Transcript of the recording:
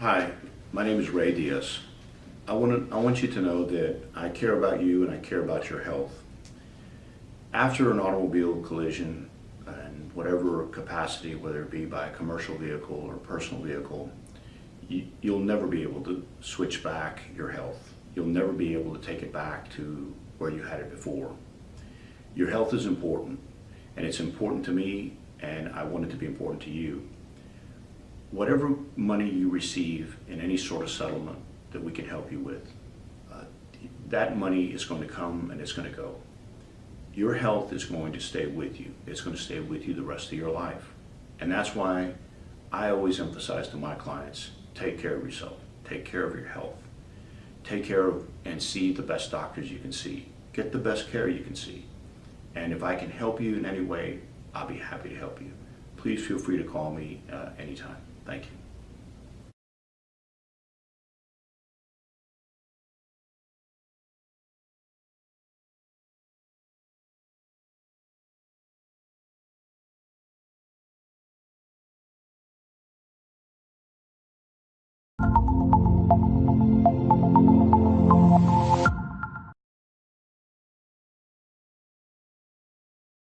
Hi, my name is Ray Diaz. I want, to, I want you to know that I care about you and I care about your health. After an automobile collision, and whatever capacity, whether it be by a commercial vehicle or personal vehicle, you, you'll never be able to switch back your health. You'll never be able to take it back to where you had it before. Your health is important, and it's important to me, and I want it to be important to you. Whatever money you receive in any sort of settlement that we can help you with, uh, that money is going to come and it's going to go. Your health is going to stay with you. It's going to stay with you the rest of your life. And that's why I always emphasize to my clients, take care of yourself. Take care of your health. Take care of and see the best doctors you can see. Get the best care you can see. And if I can help you in any way, I'll be happy to help you. Please feel free to call me uh, anytime. Thank you.